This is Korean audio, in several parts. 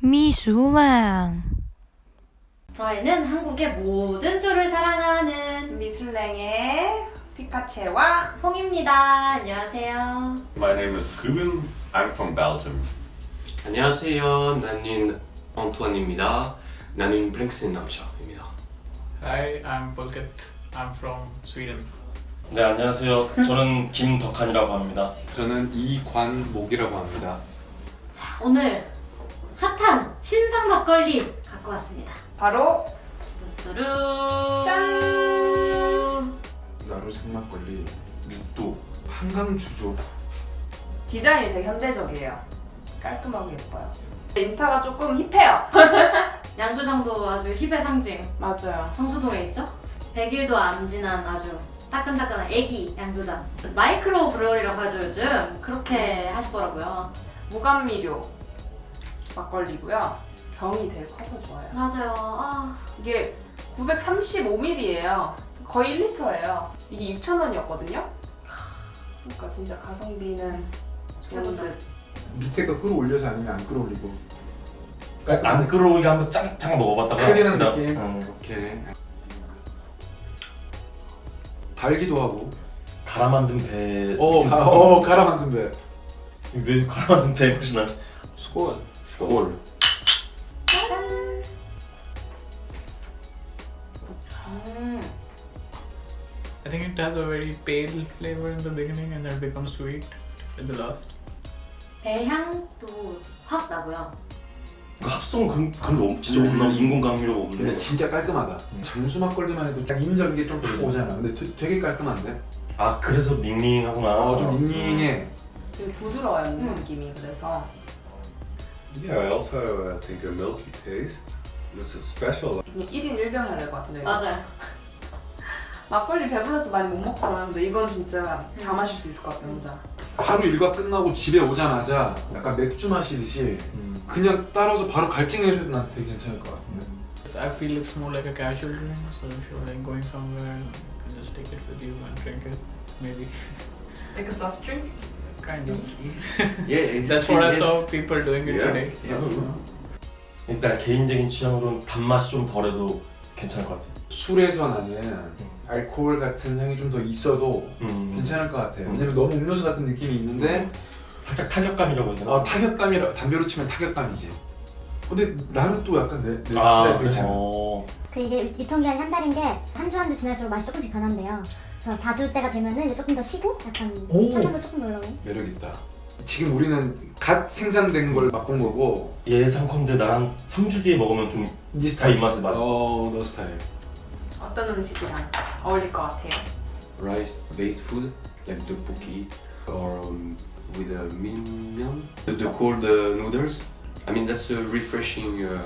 미술랑 저희는 한국의 모든 술을 사랑하는 미술랭의 피카체와 홍입니다. 안녕하세요. My name is Ruben. I'm from Belgium. 안녕하세요. 나는 안토안입니다. 나는 블랭슨 남자입니다. Hi, I'm Pulkit. I'm from Sweden. 네 안녕하세요. 저는 김덕한이라고 합니다. 저는 이관목이라고 합니다. 자, 오늘 막걸리 갖고 왔습니다. 바로 뚜뚜루 짠! 나루 생막걸리 묵도 한강 주조 디자인이 되게 현대적이에요. 깔끔하고 예뻐요. 인스타가 조금 힙해요. 양조장도 아주 힙의 상징. 맞아요. 성수동에 있죠? 100일도 안 지난 아주 따끈따끈한 애기 양조장. micro brewery라고 하죠 요즘. 그렇게 하시더라고요. 무감미료 막걸리고요. 병이 되게 커서 좋아요. 맞아요. 아, 이게 935ml예요. 거의 1리터예요. 이게 6,000원이었거든요. 그러니까 진짜 가성비는 좋은 최고죠. 듯. 밑에 거 끌어올려서 아니면 안 끌어올리고 안 끌어오게 한번 짱, 잠깐 먹어봤다가 clean한 느낌? 응. 이렇게 달기도 하고 갈아 만든 배. 어, 가, 어 갈아 만든 배왜 갈아 만든 배 맛이 나지? 스콜. 음. It has a very pale flavor in the beginning and then it becomes sweet at the last. 배향도 확 나고요. 그 합성 그런 그런 거 없- 진짜 음. 없나? 인공 감미료가 없네. 근데 진짜 깔끔하다 장수 막걸리만 해도 딱 인위적인 게좀 오잖아 근데 되, 되게 깔끔한데 아 그래서 밍밍하구나. 어좀 닝닝해 되게 부드러워요 음. 느낌이 그래서 Yeah, I also uh, think a milky taste. This is special. 그냥 1인 1병 해야 될 것 같은데 맞아요. 막걸리 배불러서 많이 못 먹잖아요 근데 이건 진짜 다 음. 마실 수 있을 것 같아 혼자 하루 일과 끝나고 집에 오자마자 약간 맥주 마시듯이 음. 그냥 따라서 바로 갈증해줘도 난 되게 괜찮을 것 같은데 I feel it's more like a casual drink, so if you're like going somewhere, you can just take it with you and drink it. Maybe. Like a soft drink? Kind of. Yeah, That's what I saw people doing it Yeah. today. 일단 개인적인 취향으로는 단맛이 좀 덜해도 괜찮을 것 같아. 술에서 나는 알코올 같은 향이 좀 더 있어도 음. 괜찮을 것 같아요 음. 왜냐면 너무 음료수 같은 느낌이 있는데 살짝 타격감이라고 해야 되나? 어, 타격감이라 담배로 치면 타격감이지 근데 나는 또 약간 내, 내 아, 스타일? 괜찮아 어. 그 이게 유통기한이 한 달인 게한주 한 주 지날수록 맛이 조금씩 변한대요. 그래서 4주째가 되면은 이제 조금 더 시고 약간 오. 탄산도 조금 더 올라오고. 매력 있다 지금 우리는 갓 생산된 걸 맛본 거고 예상컨대 나랑 3주 뒤에 먹으면 좀네다 입맛에 맞아. 어너 스타일 어떤 음식이랑 어울릴 것 같아요? Rice based food like tteokbokki or um, with a myeon, the, the cold uh, noodles. I mean that's a refreshing. Uh,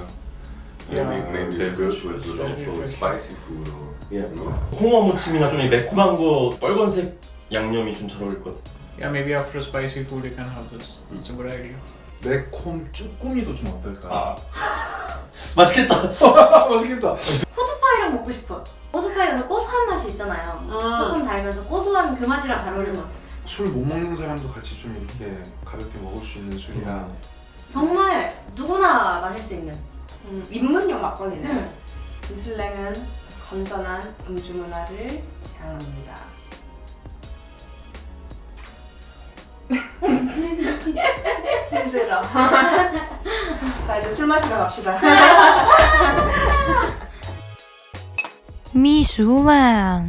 Yeah, uh, maybe it's good with also spicy food or Yeah. no? 홍어 무침이나 좀 매콤한 거 빨간색 양념이 좀 잘 어울릴 것 같아. Yeah, maybe after spicy food you can have this. It's a good idea. 매콤 쭈꾸미도 좀 어떨까 아. 맛있겠다. 맛있겠다 호두파이랑 먹고 싶어요. 호두파이가 그 고소한 맛이 있잖아요. 조금 달면서 고소한 그 맛이랑 잘 어울릴 것 같아요. 술못 먹는 사람도 같이 좀 이렇게 가볍게 먹을 수 있는 술이라 정말 누구나 마실 수 있는. 음, 입문용 막걸리는 음. 미술랭은 건전한 음주 문화를 지향합니다. 힘들어. 자 이제 술 마시러 갑시다. 미술랑